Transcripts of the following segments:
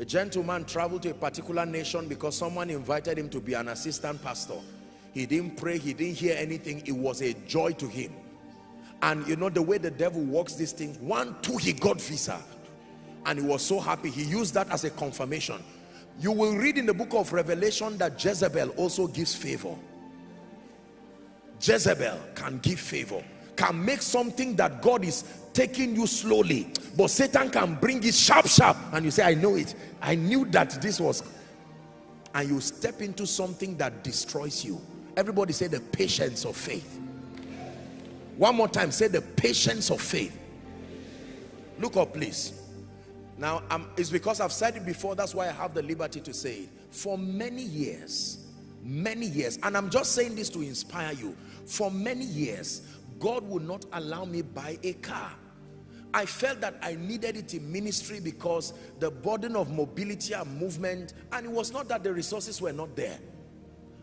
A gentleman traveled to a particular nation because someone invited him to be an assistant pastor. He didn't pray, he didn't hear anything. It was a joy to him. And you know the way the devil works these things, one, two, he got visa. And he was so happy. He used that as a confirmation. You will read in the book of Revelation that Jezebel also gives favor. Jezebel can give favor can make something that God is taking you slowly but Satan can bring it sharp sharp and you say I know it. I knew that this was and you step into something that destroys you. Everybody say the patience of faith. One more time say the patience of faith. Look up please. Now um, it's because I've said it before that's why I have the liberty to say it. For many years many years and I'm just saying this to inspire you. For many years God would not allow me buy a car. I felt that I needed it in ministry because the burden of mobility and movement, and it was not that the resources were not there.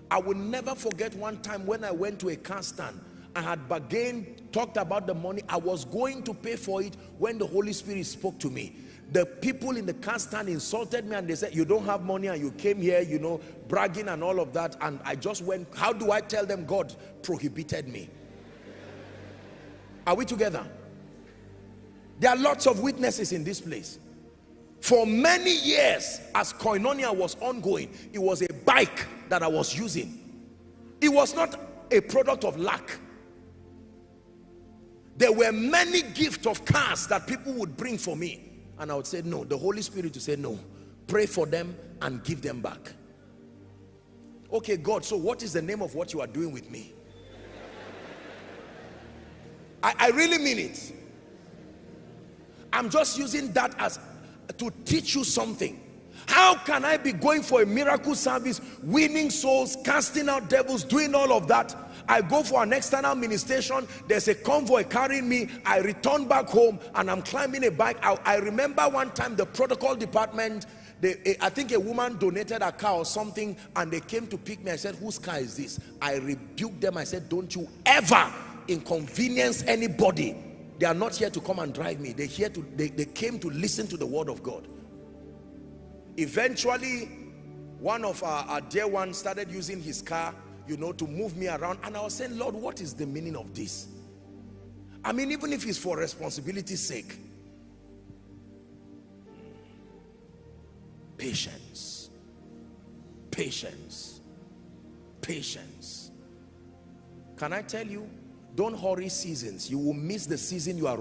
I will never forget one time when I went to a car stand. I had bargained, talked about the money. I was going to pay for it when the Holy Spirit spoke to me. The people in the car stand insulted me and they said, you don't have money and you came here, you know, bragging and all of that. And I just went, how do I tell them God prohibited me? Are we together? There are lots of witnesses in this place. For many years, as Koinonia was ongoing, it was a bike that I was using. It was not a product of lack. There were many gifts of cars that people would bring for me. And I would say, no, the Holy Spirit would say, no, pray for them and give them back. Okay, God, so what is the name of what you are doing with me? I, I really mean it. I'm just using that as to teach you something. How can I be going for a miracle service, winning souls, casting out devils, doing all of that? I go for an external ministration, there's a convoy carrying me, I return back home and I'm climbing a bike. I, I remember one time the protocol department, they, eh, I think a woman donated a car or something and they came to pick me. I said, whose car is this? I rebuked them. I said, don't you ever inconvenience anybody they are not here to come and drive me. They here to they, they came to listen to the word of god. Eventually one of our, our dear ones started using his car you know to move me around. And i was saying lord what is the meaning of this? I mean even if it's for responsibility's sake. Patience. Patience. Patience. Can i tell you don't hurry seasons. You will miss the season you are